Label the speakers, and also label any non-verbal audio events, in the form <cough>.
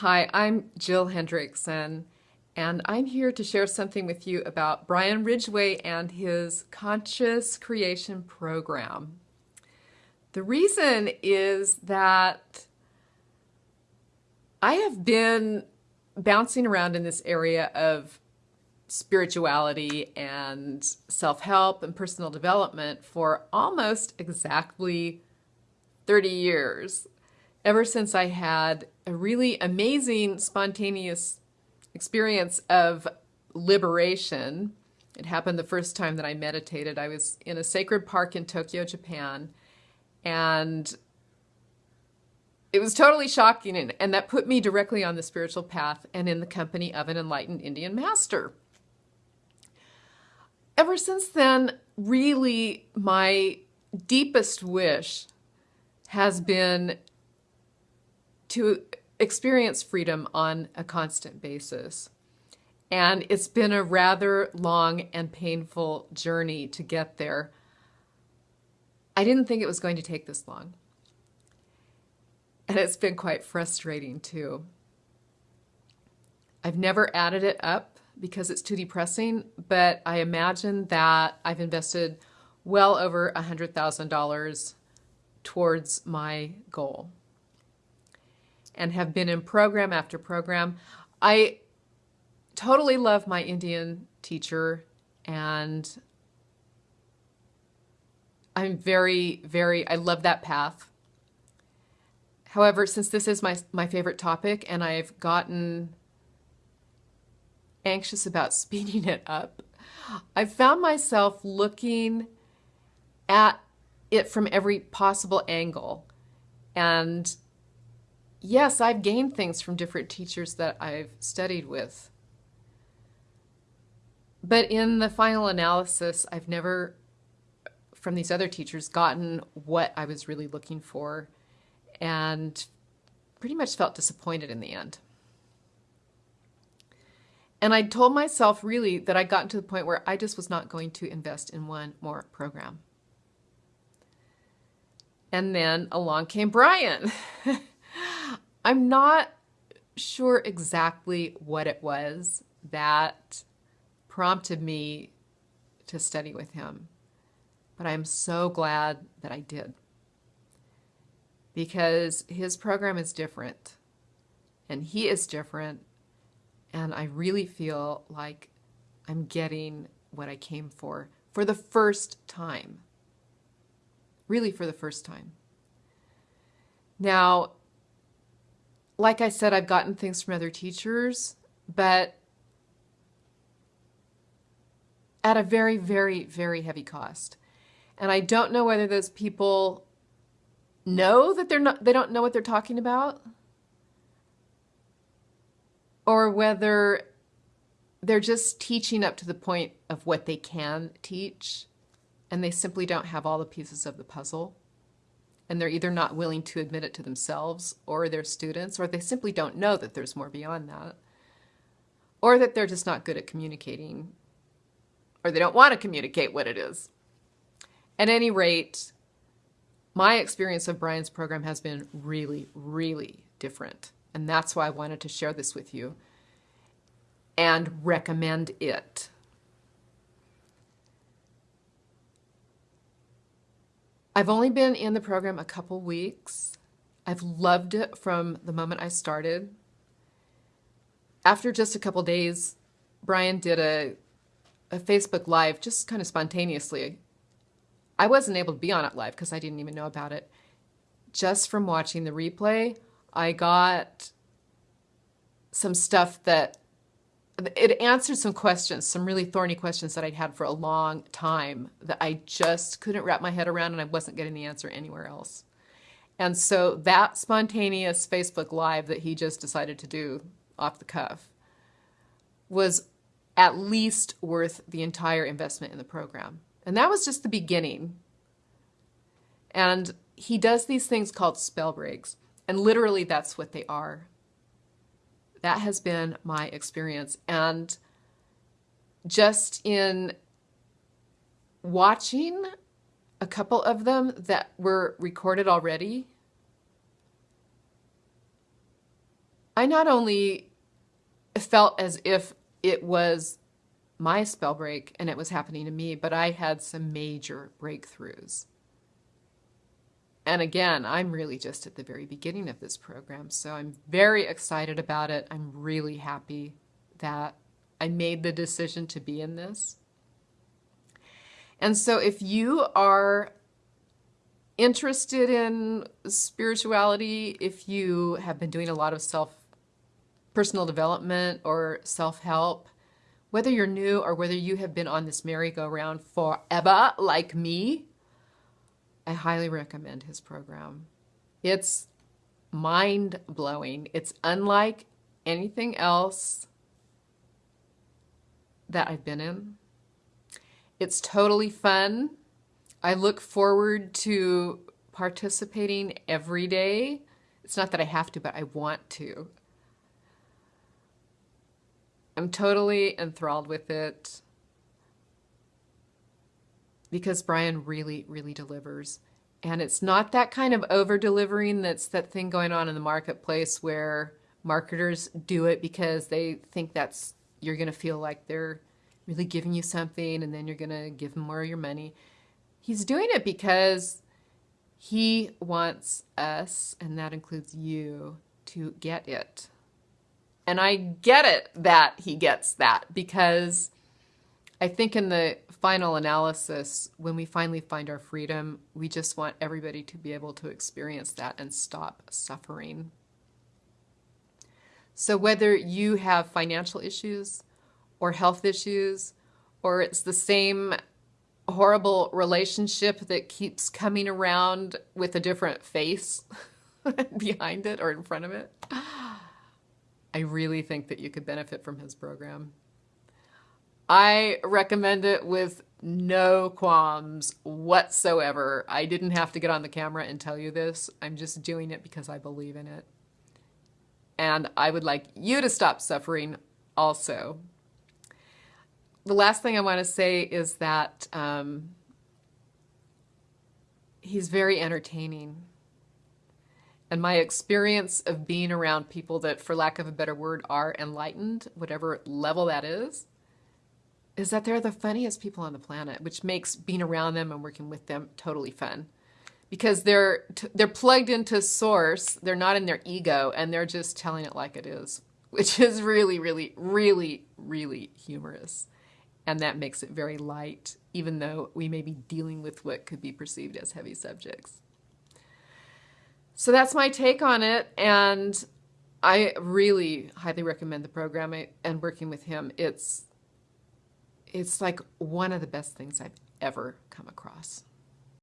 Speaker 1: Hi, I'm Jill Hendrickson, and I'm here to share something with you about Brian Ridgway and his Conscious Creation Program. The reason is that I have been bouncing around in this area of spirituality and self-help and personal development for almost exactly 30 years ever since I had a really amazing, spontaneous experience of liberation. It happened the first time that I meditated. I was in a sacred park in Tokyo, Japan, and it was totally shocking, and, and that put me directly on the spiritual path and in the company of an enlightened Indian master. Ever since then, really, my deepest wish has been to experience freedom on a constant basis. And it's been a rather long and painful journey to get there. I didn't think it was going to take this long. And it's been quite frustrating too. I've never added it up because it's too depressing, but I imagine that I've invested well over $100,000 towards my goal and have been in program after program. I totally love my Indian teacher and I'm very, very, I love that path. However, since this is my, my favorite topic and I've gotten anxious about <laughs> speeding it up, I've found myself looking at it from every possible angle. And yes, I've gained things from different teachers that I've studied with. But in the final analysis, I've never, from these other teachers, gotten what I was really looking for and pretty much felt disappointed in the end. And I told myself really that I'd gotten to the point where I just was not going to invest in one more program. And then along came Brian. <laughs> I'm not sure exactly what it was that prompted me to study with him, but I'm so glad that I did because his program is different and he is different and I really feel like I'm getting what I came for for the first time. Really for the first time. Now, like I said, I've gotten things from other teachers, but at a very, very, very heavy cost. And I don't know whether those people know that they're not, they don't know what they're talking about or whether they're just teaching up to the point of what they can teach and they simply don't have all the pieces of the puzzle and they're either not willing to admit it to themselves or their students, or they simply don't know that there's more beyond that, or that they're just not good at communicating, or they don't want to communicate what it is. At any rate, my experience of Brian's program has been really, really different. And that's why I wanted to share this with you and recommend it. I've only been in the program a couple weeks. I've loved it from the moment I started. After just a couple days, Brian did a, a Facebook Live just kind of spontaneously. I wasn't able to be on it live because I didn't even know about it. Just from watching the replay, I got some stuff that it answered some questions, some really thorny questions that I'd had for a long time that I just couldn't wrap my head around and I wasn't getting the answer anywhere else. And so that spontaneous Facebook Live that he just decided to do off the cuff was at least worth the entire investment in the program. And that was just the beginning. And he does these things called spell breaks. And literally that's what they are. That has been my experience. And just in watching a couple of them that were recorded already, I not only felt as if it was my spell break and it was happening to me, but I had some major breakthroughs. And again, I'm really just at the very beginning of this program, so I'm very excited about it. I'm really happy that I made the decision to be in this. And so if you are interested in spirituality, if you have been doing a lot of self personal development or self-help, whether you're new or whether you have been on this merry-go-round forever like me, I highly recommend his program. It's mind-blowing. It's unlike anything else that I've been in. It's totally fun. I look forward to participating every day. It's not that I have to, but I want to. I'm totally enthralled with it because Brian really, really delivers. And it's not that kind of over delivering that's that thing going on in the marketplace where marketers do it because they think that's you're going to feel like they're really giving you something and then you're going to give them more of your money. He's doing it because he wants us, and that includes you, to get it. And I get it that he gets that because I think in the final analysis, when we finally find our freedom, we just want everybody to be able to experience that and stop suffering. So whether you have financial issues or health issues, or it's the same horrible relationship that keeps coming around with a different face <laughs> behind it or in front of it, I really think that you could benefit from his program. I recommend it with no qualms whatsoever. I didn't have to get on the camera and tell you this. I'm just doing it because I believe in it. And I would like you to stop suffering also the last thing I want to say is that um, he's very entertaining. And my experience of being around people that, for lack of a better word, are enlightened, whatever level that is, is that they're the funniest people on the planet, which makes being around them and working with them totally fun. Because they're they're plugged into source, they're not in their ego, and they're just telling it like it is, which is really, really, really, really humorous and that makes it very light, even though we may be dealing with what could be perceived as heavy subjects. So that's my take on it, and I really highly recommend the program and working with him. It's it's like one of the best things I've ever come across.